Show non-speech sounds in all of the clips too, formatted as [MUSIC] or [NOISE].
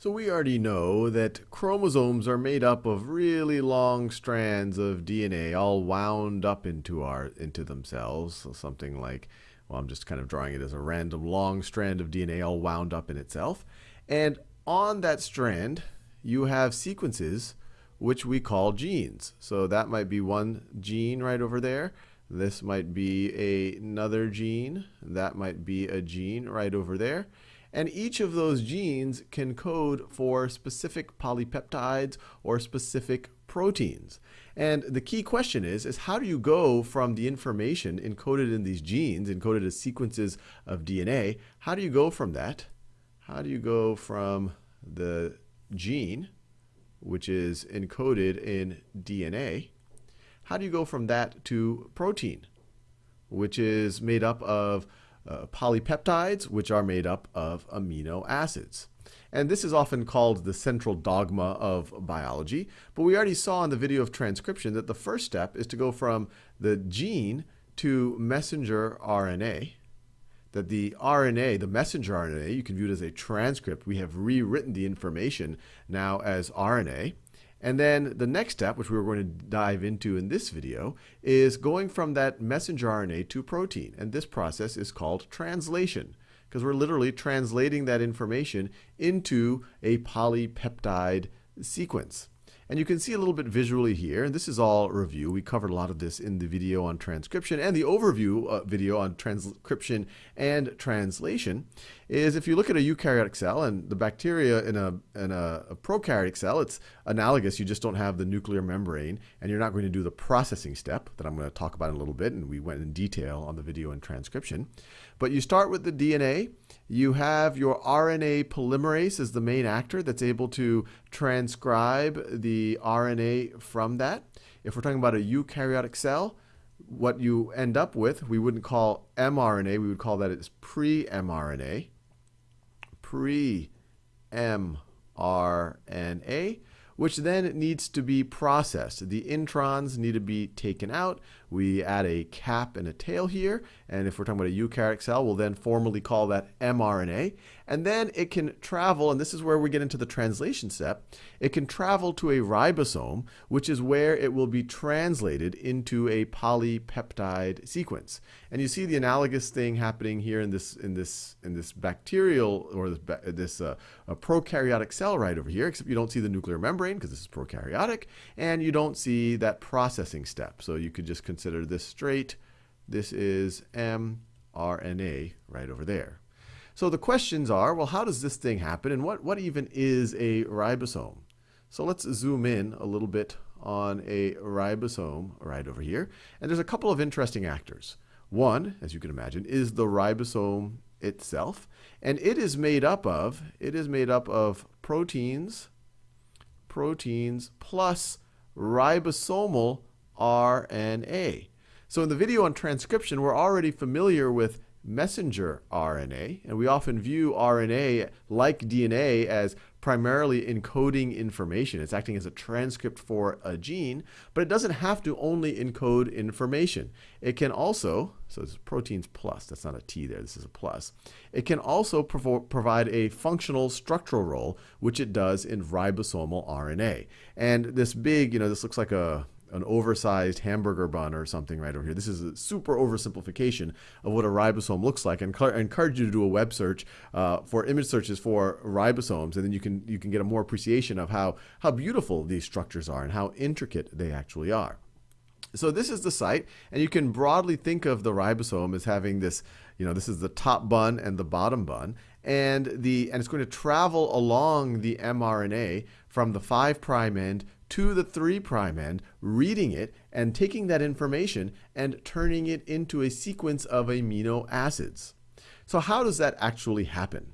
So we already know that chromosomes are made up of really long strands of DNA all wound up into our into themselves. So something like, well, I'm just kind of drawing it as a random long strand of DNA all wound up in itself. And on that strand, you have sequences which we call genes. So that might be one gene right over there. This might be a, another gene. That might be a gene right over there. And each of those genes can code for specific polypeptides or specific proteins. And the key question is, is how do you go from the information encoded in these genes, encoded as sequences of DNA, how do you go from that? How do you go from the gene, which is encoded in DNA, how do you go from that to protein, which is made up of uh, polypeptides, which are made up of amino acids. And this is often called the central dogma of biology. But we already saw in the video of transcription that the first step is to go from the gene to messenger RNA. That the RNA, the messenger RNA, you can view it as a transcript. We have rewritten the information now as RNA. And then the next step, which we are going to dive into in this video, is going from that messenger RNA to protein. And this process is called translation, because we're literally translating that information into a polypeptide sequence. And you can see a little bit visually here, and this is all review. We covered a lot of this in the video on transcription and the overview uh, video on transcription and translation. Is if you look at a eukaryotic cell and the bacteria in a, in a, a prokaryotic cell, it's analogous. You just don't have the nuclear membrane, and you're not going to do the processing step that I'm going to talk about in a little bit, and we went in detail on the video and transcription. But you start with the DNA. You have your RNA polymerase as the main actor that's able to transcribe the RNA from that. If we're talking about a eukaryotic cell, what you end up with, we wouldn't call mRNA, we would call that as pre-mRNA. Pre-mRNA which then needs to be processed. The introns need to be taken out. We add a cap and a tail here, and if we're talking about a eukaryotic cell, we'll then formally call that mRNA. And then it can travel, and this is where we get into the translation step, it can travel to a ribosome, which is where it will be translated into a polypeptide sequence. And you see the analogous thing happening here in this in this in this bacterial or this, uh, prokaryotic cell right over here, except you don't see the nuclear membrane because this is prokaryotic, and you don't see that processing step. So you could just consider this straight. This is mRNA right over there. So the questions are, well, how does this thing happen, and what, what even is a ribosome? So let's zoom in a little bit on a ribosome right over here. And there's a couple of interesting actors. One, as you can imagine, is the ribosome itself. And it is made up of, it is made up of proteins, proteins plus ribosomal RNA. So in the video on transcription, we're already familiar with messenger RNA, and we often view RNA like DNA as primarily encoding information. It's acting as a transcript for a gene, but it doesn't have to only encode information. It can also, so it's proteins plus, that's not a T there, this is a plus. It can also provide a functional structural role, which it does in ribosomal RNA. And this big, you know, this looks like a an oversized hamburger bun or something right over here. This is a super oversimplification of what a ribosome looks like. And I encourage you to do a web search uh, for image searches for ribosomes, and then you can you can get a more appreciation of how how beautiful these structures are and how intricate they actually are. So this is the site, and you can broadly think of the ribosome as having this, you know, this is the top bun and the bottom bun, and the and it's going to travel along the mRNA from the 5 prime end to the 3' prime end, reading it and taking that information and turning it into a sequence of amino acids. So how does that actually happen?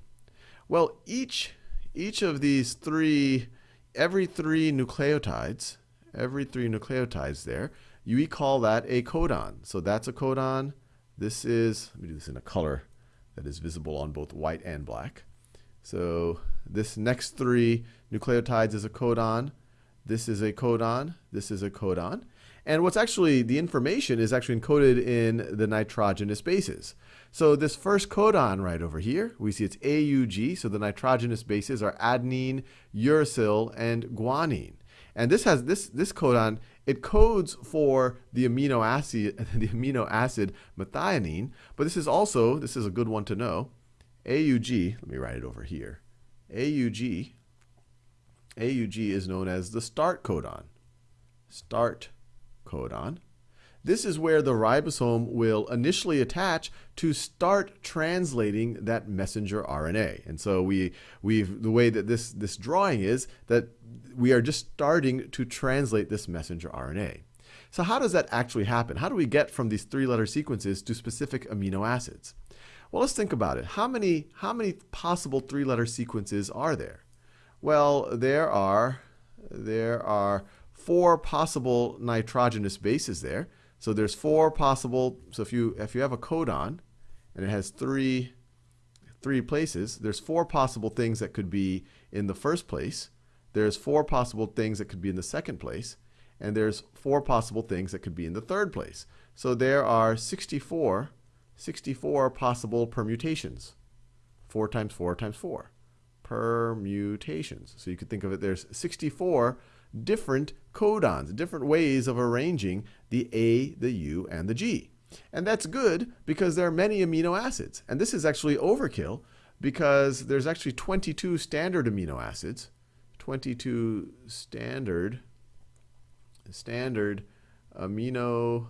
Well, each, each of these three, every three nucleotides, every three nucleotides there, you call that a codon. So that's a codon. This is, let me do this in a color that is visible on both white and black. So this next three nucleotides is a codon. This is a codon. This is a codon. And what's actually, the information is actually encoded in the nitrogenous bases. So this first codon right over here, we see it's AUG, so the nitrogenous bases are adenine, uracil, and guanine. And this has this this codon, it codes for the amino acid [LAUGHS] the amino acid methionine, but this is also, this is a good one to know. AUG, let me write it over here. AUG AUG is known as the start codon. Start codon. This is where the ribosome will initially attach to start translating that messenger RNA. And so we, we've, the way that this, this drawing is that we are just starting to translate this messenger RNA. So how does that actually happen? How do we get from these three-letter sequences to specific amino acids? Well, let's think about it. How many, how many possible three-letter sequences are there? Well, there are, there are four possible nitrogenous bases there. So there's four possible, so if you, if you have a codon and it has three, three places, there's four possible things that could be in the first place. There's four possible things that could be in the second place. And there's four possible things that could be in the third place. So there are 64, 64 possible permutations. 4 times 4 times 4. Permutations. So you could think of it, there's 64 different codons, different ways of arranging the A, the U, and the G. And that's good because there are many amino acids. And this is actually overkill because there's actually 22 standard amino acids, 22 standard standard amino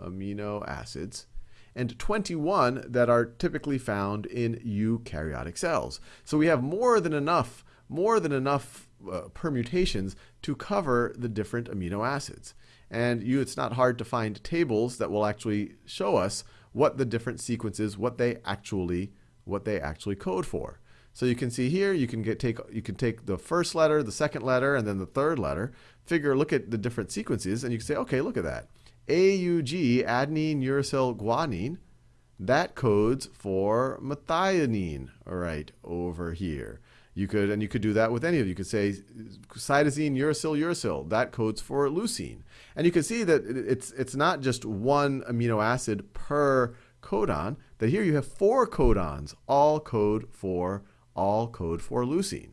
amino acids and 21 that are typically found in eukaryotic cells. So we have more than enough more than enough uh, permutations to cover the different amino acids. And you, it's not hard to find tables that will actually show us what the different sequences, what they actually, what they actually code for. So you can see here, you can get take you can take the first letter, the second letter, and then the third letter. Figure, look at the different sequences, and you can say, okay, look at that. AUG, adenine, uracil, guanine, that codes for methionine, all right, over here. You could, and you could do that with any of You could say cytosine, uracil, uracil. That codes for leucine. And you can see that it's, it's not just one amino acid per codon, that here you have four codons, all code for, all code for leucine.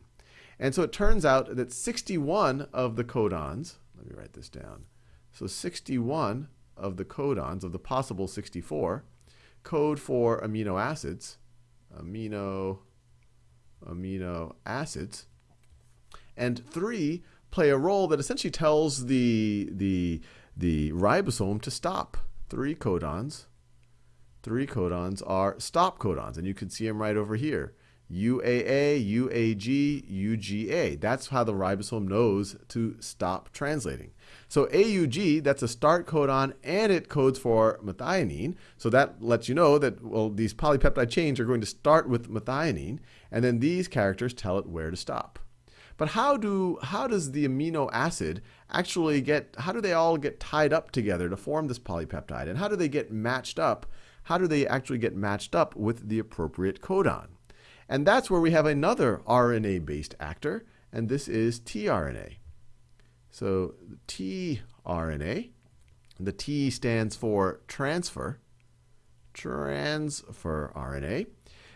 And so it turns out that 61 of the codons, let me write this down. So 61 of the codons, of the possible 64, code for amino acids, amino amino acids. And three play a role that essentially tells the, the, the ribosome to stop. Three codons. Three codons are stop codons, and you can see them right over here. UAA, UAG, UGA. That's how the ribosome knows to stop translating. So AUG, that's a start codon, and it codes for methionine. So that lets you know that, well, these polypeptide chains are going to start with methionine, and then these characters tell it where to stop. But how do how does the amino acid actually get how do they all get tied up together to form this polypeptide? And how do they get matched up? How do they actually get matched up with the appropriate codon? And that's where we have another RNA-based actor, and this is tRNA. So tRNA, the T stands for transfer, transfer RNA.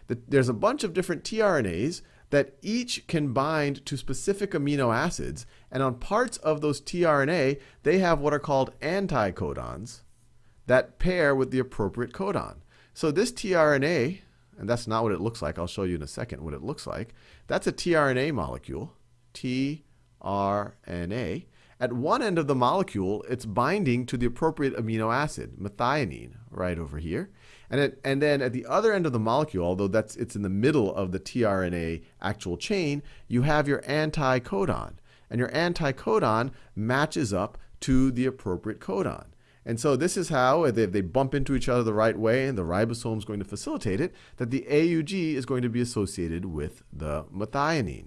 There's a bunch of different tRNAs that each can bind to specific amino acids, and on parts of those tRNA, they have what are called anticodons that pair with the appropriate codon. So this tRNA, and that's not what it looks like. I'll show you in a second what it looks like. That's a tRNA molecule, tRNA. At one end of the molecule, it's binding to the appropriate amino acid, methionine, right over here. And, it, and then at the other end of the molecule, although that's, it's in the middle of the tRNA actual chain, you have your anticodon. And your anticodon matches up to the appropriate codon. And so this is how, if they bump into each other the right way and the ribosome is going to facilitate it, that the AUG is going to be associated with the methionine.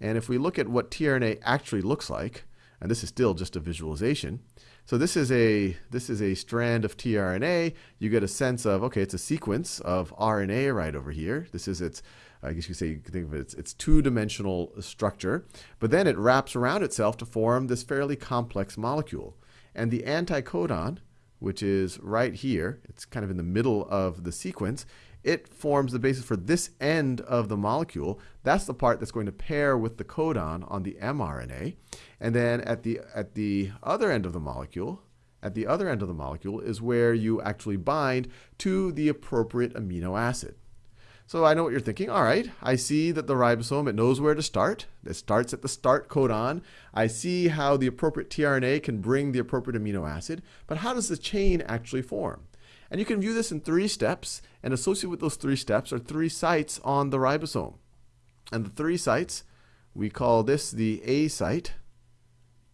And if we look at what tRNA actually looks like, and this is still just a visualization, so this is a this is a strand of tRNA. You get a sense of okay, it's a sequence of RNA right over here. This is its I guess you could say you could think of it its, its two-dimensional structure, but then it wraps around itself to form this fairly complex molecule. And the anticodon, which is right here, it's kind of in the middle of the sequence, it forms the basis for this end of the molecule. That's the part that's going to pair with the codon on the mRNA. And then at the, at the other end of the molecule, at the other end of the molecule is where you actually bind to the appropriate amino acid. So I know what you're thinking. All right, I see that the ribosome, it knows where to start. It starts at the start codon. I see how the appropriate tRNA can bring the appropriate amino acid. But how does the chain actually form? And you can view this in three steps, and associated with those three steps are three sites on the ribosome. And the three sites, we call this the A site.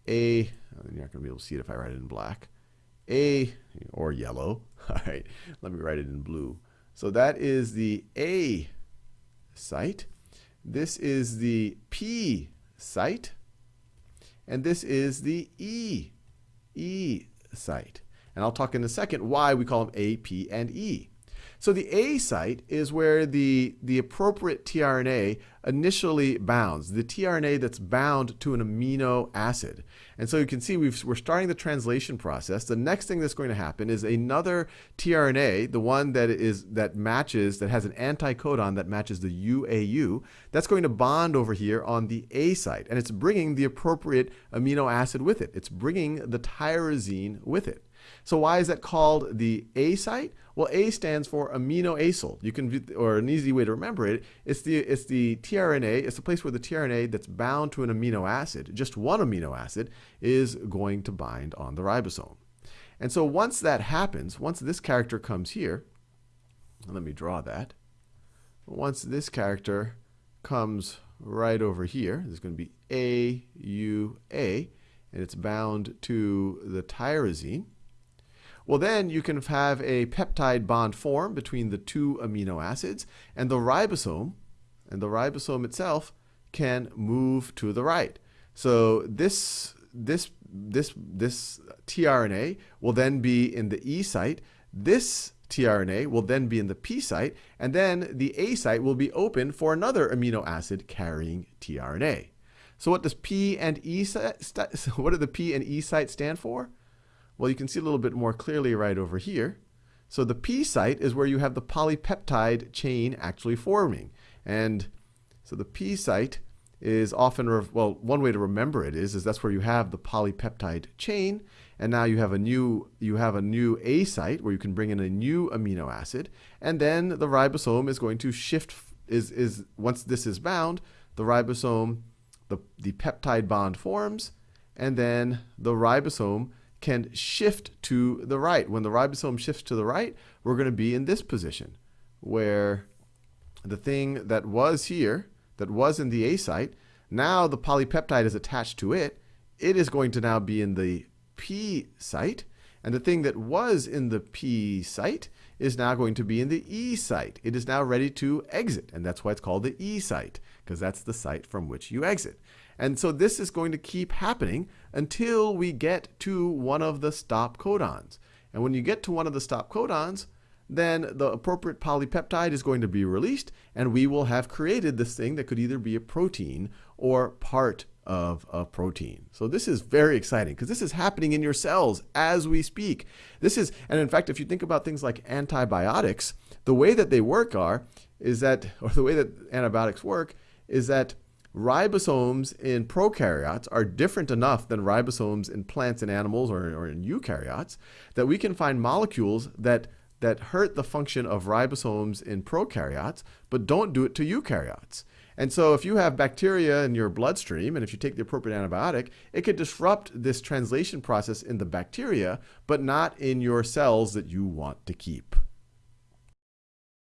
A, you're not going to be able to see it if I write it in black. A, or yellow. [LAUGHS] All right, let me write it in blue. So that is the A site. This is the P site. And this is the E, E site. And I'll talk in a second why we call them A, P, and E. So the A site is where the, the appropriate tRNA initially bounds, the tRNA that's bound to an amino acid. And so you can see we are starting the translation process. The next thing that's going to happen is another tRNA, the one that is that matches, that has an anticodon that matches the UAU, that's going to bond over here on the A site. And it's bringing the appropriate amino acid with it. It's bringing the tyrosine with it. So why is that called the A site? Well, A stands for amino acyl. You can, or an easy way to remember it, it's the it's the tRNA. It's the place where the tRNA that's bound to an amino acid, just one amino acid, is going to bind on the ribosome. And so once that happens, once this character comes here, let me draw that. Once this character comes right over here, there's going to be A, U, A, and it's bound to the tyrosine. Well, then you can have a peptide bond form between the two amino acids, and the ribosome, and the ribosome itself can move to the right. So this this this this tRNA will then be in the E site. This tRNA will then be in the P site, and then the A site will be open for another amino acid carrying tRNA. So what does P and E [LAUGHS] what do the P and E sites stand for? Well, you can see a little bit more clearly right over here. So the P site is where you have the polypeptide chain actually forming. And so the P site is often, well, one way to remember it is, is that's where you have the polypeptide chain. And now you have a new, you have a new A site where you can bring in a new amino acid. And then the ribosome is going to shift, is, is once this is bound, the ribosome, the, the peptide bond forms, and then the ribosome can shift to the right. When the ribosome shifts to the right, we're going to be in this position where the thing that was here, that was in the A site, now the polypeptide is attached to it. It is going to now be in the P site. And the thing that was in the P site is now going to be in the E site. It is now ready to exit. And that's why it's called the E site, because that's the site from which you exit. And so this is going to keep happening until we get to one of the stop codons. And when you get to one of the stop codons, then the appropriate polypeptide is going to be released, and we will have created this thing that could either be a protein or part of a protein. So this is very exciting because this is happening in your cells as we speak. This is, and in fact, if you think about things like antibiotics, the way that they work are, is that, or the way that antibiotics work, is that ribosomes in prokaryotes are different enough than ribosomes in plants and animals or, or in eukaryotes that we can find molecules that that hurt the function of ribosomes in prokaryotes, but don't do it to eukaryotes. And so if you have bacteria in your bloodstream, and if you take the appropriate antibiotic, it could disrupt this translation process in the bacteria, but not in your cells that you want to keep.